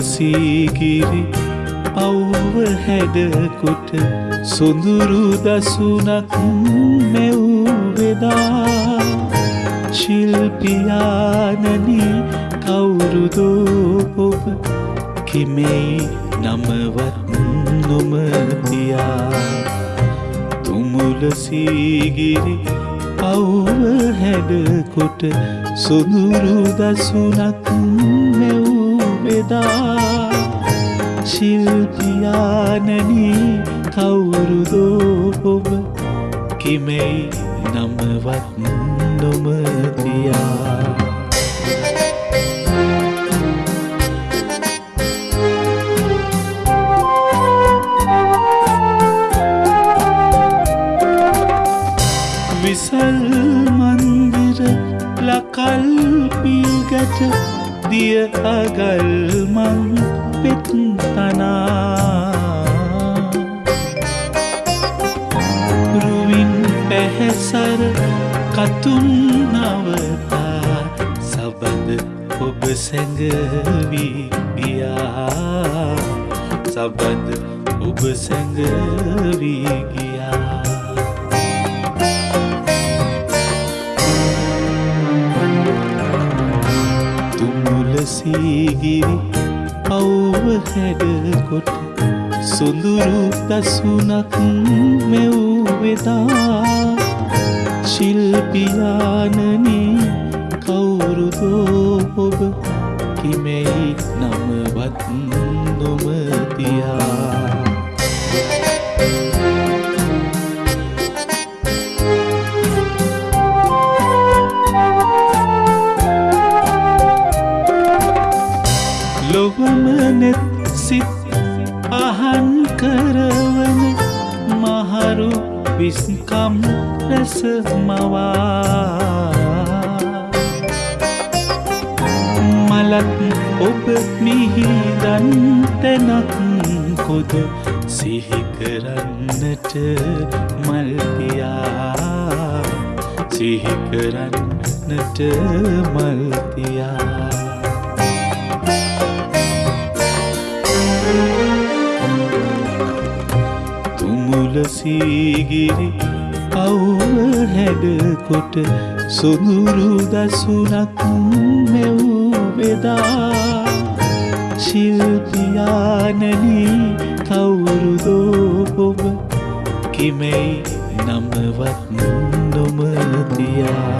තුමුලසීගිරි අව්ව හැඩකොට සොඳුරු දසුනක් මෙව්වෙදා ශිල්පියානනී කවුරුදෝ ඔබ කෙමෙයි නමවත් නොමතියා තුමුලසීගිරි අව්ව හැඩකොට සොඳුරු දසුනක් මෙව්වෙදා ශිල්පියානනී කවුරුදෝ ඔබ කෙමෙයි නමවත් නොමතියා. විසල් මන්දිර ලකල් පිල්ගට දිය අගල් මං පෙත් තනා රුවින් පැහැසර කතුන් නවතා සබඳ ඔබ සැඟවී ගියා. සබඳ ඔබ සැඟවී ගියා. තුමුලසීගිරි අව්ව හැඩකොට සොඳුරු දසුනක් මෙව්වෙදා. ශිල්පියානනී කවුරුදෝ ඔබ කිමෙයි නමවත් නොමතියා. ලොවමනෙත් සිත් අහන් කරවන මහරු විස්කම් රැස මවා. මලත් ඔබ මිහිදන් තැනක් කොද සිහිකරන්නට මල්තියා සිහිකරන්නට මල්තියා තුමුලසීගිරි අව්ව හැඩකොට සොඳුරු දසුනක් මෙව්වෙදා ශිල්පියානනී කවුරුදෝ ඔබ කිමෙයි නමවත් නොමතියා